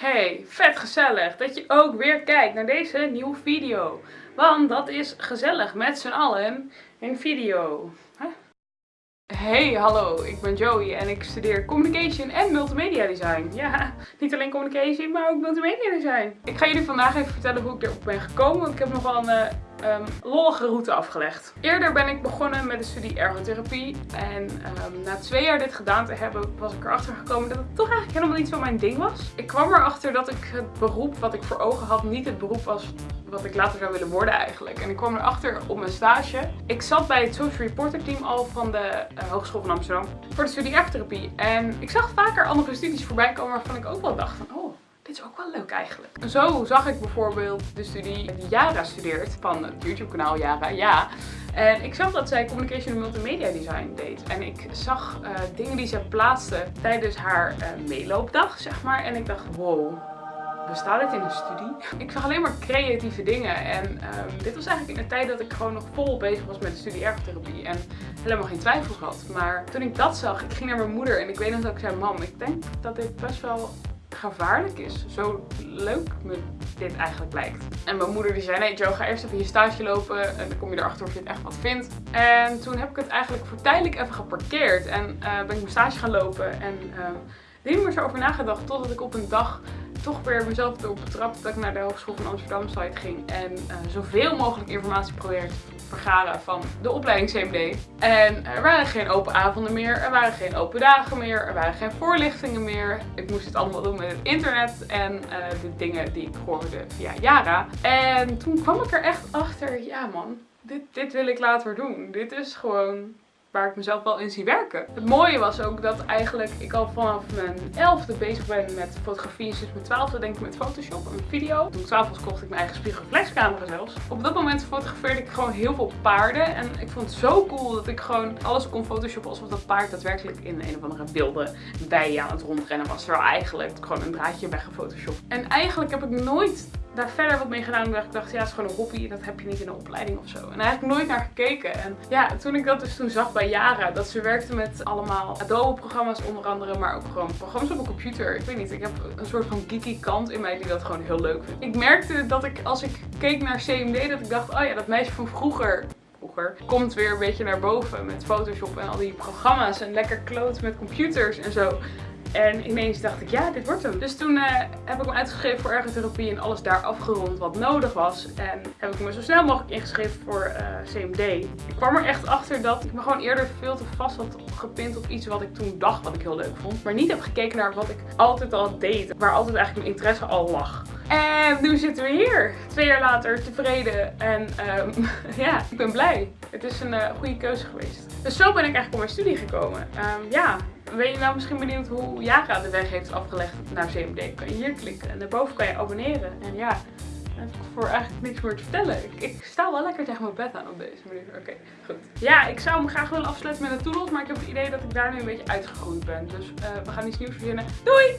Hey, vet gezellig dat je ook weer kijkt naar deze nieuwe video. Want dat is gezellig met z'n allen een video. Hey, hallo, ik ben Joey en ik studeer Communication en Multimedia Design. Ja, niet alleen Communication, maar ook Multimedia Design. Ik ga jullie vandaag even vertellen hoe ik erop ben gekomen, want ik heb nogal een um, lollige route afgelegd. Eerder ben ik begonnen met de studie ergotherapie. En um, na twee jaar dit gedaan te hebben, was ik erachter gekomen dat het toch eigenlijk helemaal niet zo mijn ding was. Ik kwam erachter dat ik het beroep wat ik voor ogen had niet het beroep was wat ik later zou willen worden eigenlijk. En ik kwam erachter op mijn stage. Ik zat bij het social reporter team al van de uh, Hogeschool van Amsterdam voor de studie ergotherapie. En ik zag vaker andere studies voorbij komen waarvan ik ook wel dacht oh, is ook wel leuk eigenlijk. Zo zag ik bijvoorbeeld de studie die Yara studeert van het YouTube kanaal Yara, ja. En ik zag dat zij Communication en Multimedia Design deed. En ik zag uh, dingen die ze plaatste tijdens haar uh, meeloopdag, zeg maar. En ik dacht, wow, bestaat dit in een studie? Ik zag alleen maar creatieve dingen. En um, dit was eigenlijk in de tijd dat ik gewoon nog vol bezig was met de studie ergotherapie. En helemaal geen twijfels had. Maar toen ik dat zag, ik ging naar mijn moeder en ik weet nog dat ik zei, mam, ik denk dat dit best wel gevaarlijk is. Zo leuk me dit eigenlijk lijkt. En mijn moeder die zei, nee Joe, ga eerst even je stage lopen en dan kom je erachter of je het echt wat vindt. En toen heb ik het eigenlijk voor tijdelijk even geparkeerd en uh, ben ik mijn stage gaan lopen. En uh, er niet meer zo over nagedacht totdat ik op een dag toch weer mezelf erop betrapt dat ik naar de Hogeschool van Amsterdam site ging en uh, zoveel mogelijk informatie probeerde vergaren van de opleiding CMD. En er waren geen open avonden meer, er waren geen open dagen meer, er waren geen voorlichtingen meer. Ik moest het allemaal doen met het internet en uh, de dingen die ik hoorde via Yara. En toen kwam ik er echt achter, ja man, dit, dit wil ik later doen. Dit is gewoon waar ik mezelf wel in zie werken. Het mooie was ook dat eigenlijk ik al vanaf mijn elfde bezig ben met fotografie. Sinds mijn twaalfde denk ik met Photoshop en video. Toen ik twaalf kocht ik mijn eigen spiegelreflexcamera zelfs. Op dat moment fotografeerde ik gewoon heel veel paarden. En ik vond het zo cool dat ik gewoon alles kon photoshoppen alsof dat paard daadwerkelijk in een of andere wilde bij aan het rondrennen was. Terwijl eigenlijk gewoon een draadje weggefotoshopt. En eigenlijk heb ik nooit daar verder wat mee gedaan. Omdat ik dacht, ja, het is gewoon een hobby. Dat heb je niet in een opleiding of zo. En eigenlijk nooit naar gekeken. En ja, toen ik dat dus toen zag bij Yara. Dat ze werkte met allemaal Adobe programma's onder andere. Maar ook gewoon programma's op een computer. Ik weet niet, ik heb een soort van geeky kant in mij die dat gewoon heel leuk vindt. Ik merkte dat ik, als ik keek naar CMD, dat ik dacht, oh ja, dat meisje van vroeger vroeger, komt weer een beetje naar boven met Photoshop en al die programma's en lekker kloot met computers en zo. En ineens dacht ik, ja, dit wordt hem. Dus toen uh, heb ik me uitgeschreven voor ergotherapie en alles daar afgerond wat nodig was. En heb ik me zo snel mogelijk ingeschreven voor eh, CMD. Ik kwam er echt achter dat ik me gewoon eerder veel te vast had gepind op iets wat ik toen dacht wat ik heel leuk vond. Maar niet heb gekeken naar wat ik altijd al deed. Waar altijd eigenlijk mijn interesse al lag. En nu zitten we hier. Twee jaar later tevreden. En um, ja, ik ben blij. Het is een uh, goede keuze geweest. Dus zo ben ik eigenlijk op mijn studie gekomen. Um, ja, ben je nou misschien benieuwd hoe Yara de weg heeft afgelegd naar CMD? Kan je hier klikken en daarboven kan je abonneren. En ja, heb ik voor eigenlijk niks meer te vertellen. Ik, sta wel lekker tegen mijn bed aan op deze manier. Oké, goed. Ja, ik zou hem graag willen afsluiten met een toedels, maar ik heb het idee dat ik daar nu een beetje uitgegroeid ben. Dus uh, we gaan iets nieuws verzinnen. Doei!